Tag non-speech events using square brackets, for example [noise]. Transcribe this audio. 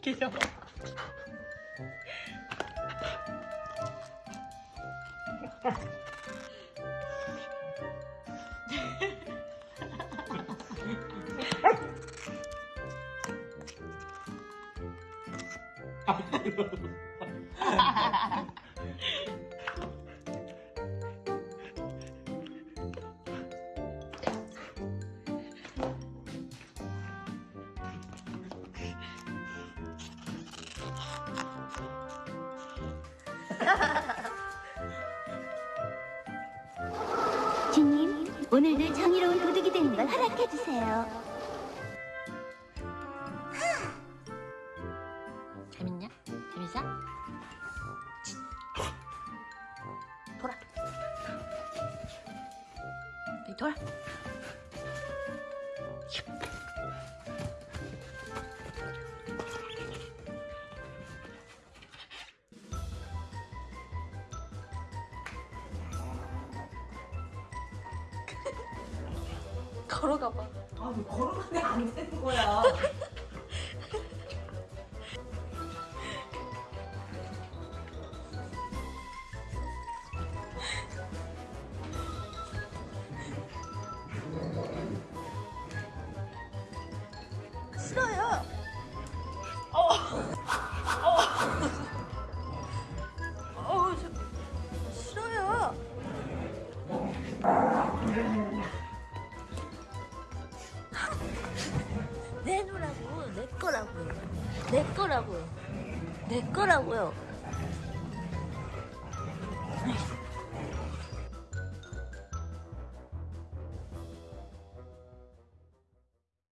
귀여워. [laughs] 주님, 오늘도 정의로운 도둑이 되는 걸 허락해 주세요. 재밌냐? 재밌어? 돌아. 돌아. 걸어가 봐. 아 왜 걸어가네 안 되는 거야. 싫어요. 어. 어. 어, 저, 싫어요. 내놓으라고 내 거라고요. 내 거라고요. 내 거라고요.